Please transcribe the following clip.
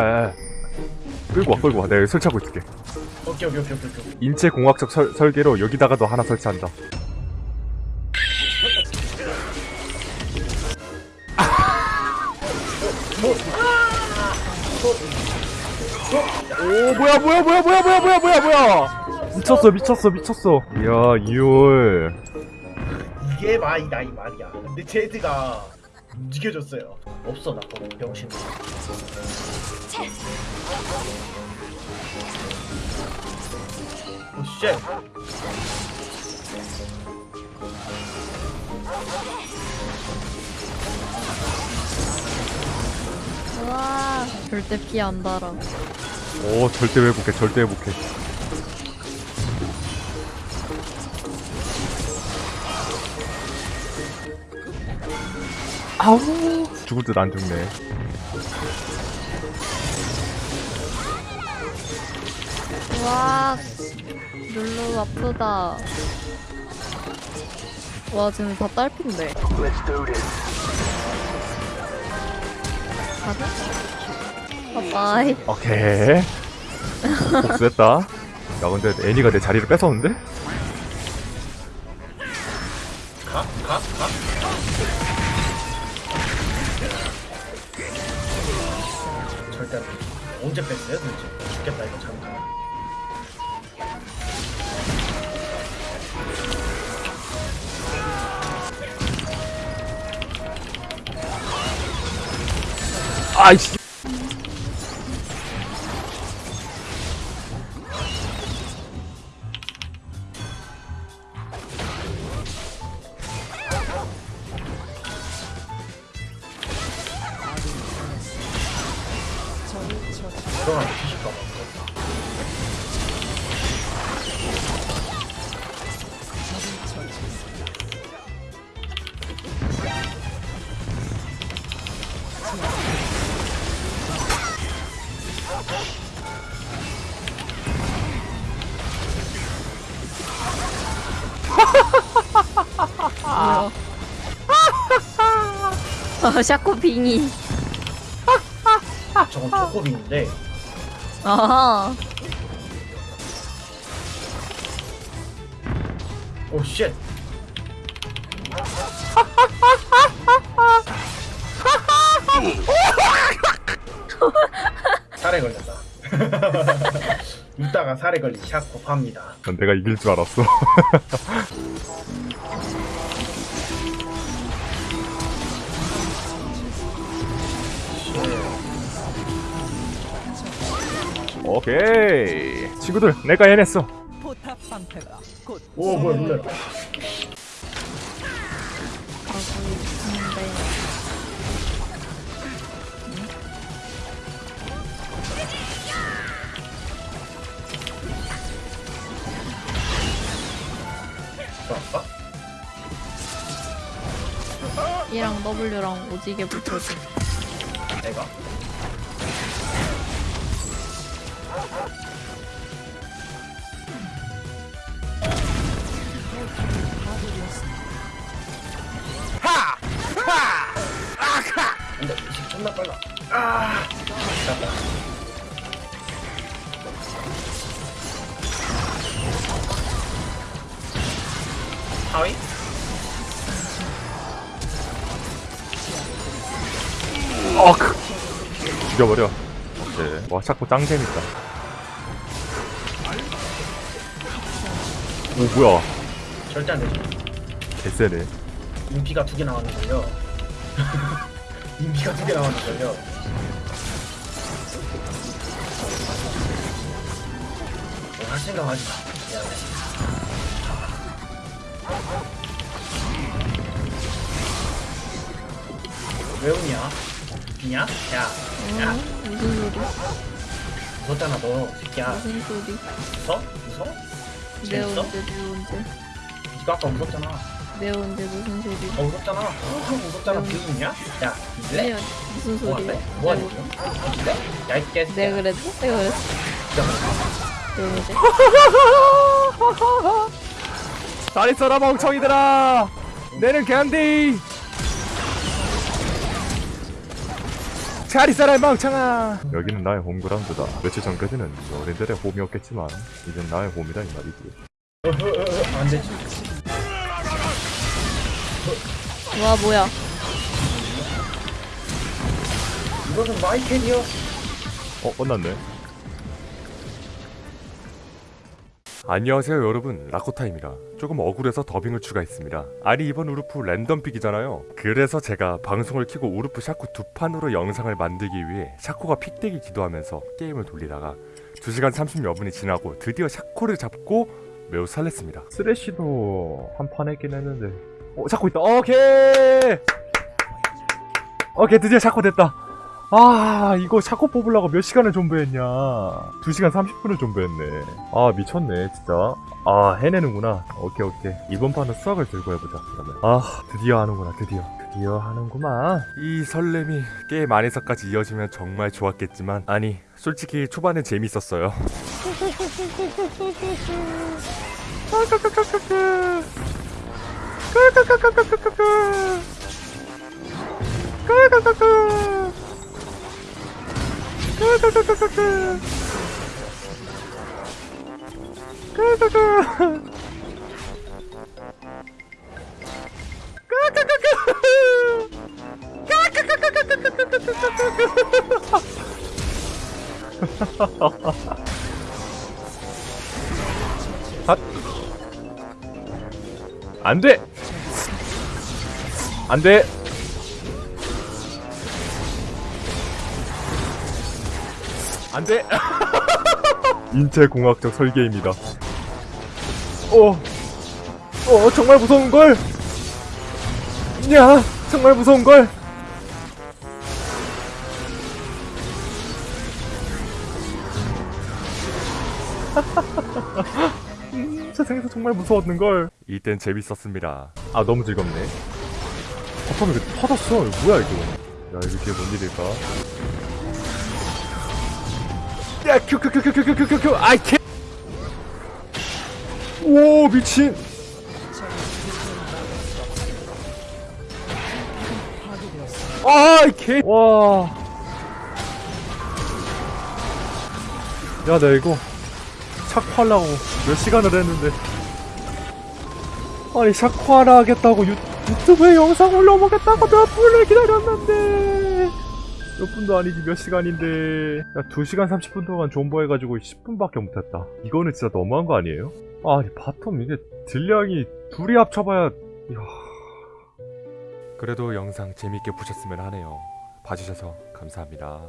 야야 끌고 와 끌고 와 내가 설치하고 있을게 오케이 오케이 오케이 오케이 오케이. 인체 공학적 설, 설계로 여기다가도 하나 설치한다 오 뭐야 뭐야 뭐야 뭐야 뭐야 뭐야 뭐야 뭐야 미쳤어 미쳤어 미쳤어 이야 이올 이게 마이 나이 말이야. 근데 제드가 움직여줬어요. 없어 나 그거 병신. 오 쉣. 우와 절대 피 안 달아 오 절대 회복해 절대 회복해 아우 죽을 듯 안 죽네 우와 룰루 아프다 와 지금 다 딸핀데 가자 바이바이 오케이 복수했다 야 근데 애니가 내 자리를 뺏었는데? 가? 가? 가? 언제 뺐어요 도대체? 죽겠다 이거 잘못하면. 아이씨 아 샤코빙이 저건 조코빈인데 아하 오 shit. 살에 걸렸다. 이따가 살에 걸린 샤코 팝니다. 난 내가 이길 줄 알았어 오케이. 친구들 내가 해냈어. 오 뭐야 놀래 이랑 W랑 오지게 붙여줘. 애가 하! 하! 아하! 안돼 이제 존나 빨라 아! 잠깐 하위? 어, 그, 죽여버려. 오케이 와 자꾸 짱 재밌다. 오 뭐야. 절대 안 되죠. 개쎄네. 인피가 두 개 나왔는걸요. 인피가 두 개 나왔는걸요. 뭐할 생각 하지 마. 미안해. 왜 웃냐? 웃냐? 야, 야, 응? 무슨 소리? 웃었잖아 너 새끼야 무슨 소리? 웃어? 웃어? 내? 언제 내 언제 니가 아까 웃었잖아 내 언제 무슨 소리? 어 웃었잖아 어, 웃었잖아 그 웃냐? 야, 내 이래? 언- 무슨 뭐 소리야? 뭐 지금? 이래? 야, 이 개새끼야 내가 그랬어? 내가 그랬어? 내 언제? 잘 있어라 멍청이들아 내는 캔디 잘 있어라 멍청아. 여기는 나의 홈그라운드다. 며칠 전까지는 너희들의 홈이었겠지만 이젠 나의 홈이다 이 말이지. 안 되지. 와 뭐야. 이것은 마이캔이요. 어 끝났네 안녕하세요 여러분. 라코타입니다. 조금 억울해서 더빙을 추가했습니다. 아니 이번 우르프 랜덤 pick이잖아요. 그래서 제가 방송을 켜고 우르프 샤코 두 판으로 영상을 만들기 위해 샤코가 pick되기 기도하면서 게임을 돌리다가 2시간 30여 분이 지나고 드디어 샤코를 잡고 매우 설렜습니다. 쓰레쉬도 한 판 했긴 했는데. 어 샤코 있다. 오케이! 오케이 드디어 샤코 됐다 아 이거 샤코 뽑으려고 몇 시간을 존버했냐? 2시간 30분을 존버했네. 아 미쳤네 진짜. 아 해내는구나. 오케이 오케이. 이번 판은 수학을 들고 해보자 그러면. 아 드디어 하는구나 드디어. 드디어 하는구만. 이 설렘이 게임 안에서까지 이어지면 정말 좋았겠지만 아니 솔직히 초반엔 재밌었어요 안 돼! 안 돼! 안 돼! 인체공학적 설계입니다. 어, 어, 정말 무서운걸! 야, 정말 무서운걸! 음, 세상에서 정말 무서웠는걸. 이땐 재밌었습니다. 아, 너무 즐겁네. 바텀이 왜 터졌어? 이거 뭐야, 이거. 야, 이게 뭔 일일까? 야, Q, Q, Q, Q, Q, Q, Q, Q, Q, 아이, 개! 오, 미친! 아, 이 개! 와. 야, 나 이거 샤코하려고 몇 시간을 했는데. 아니, 샤코하라 하겠다고 유, 유튜브에 영상 올려보겠다고 몇 분을 기다렸는데. 몇 분도 아니지 몇 시간인데. 야 2시간 30분 동안 존버해가지고 10분밖에 못했다. 이거는 진짜 너무한 거 아니에요? 아니 bottom 이게 딜량이 둘이 합쳐봐야 이야... 그래도 영상 재밌게 보셨으면 하네요. 봐주셔서 감사합니다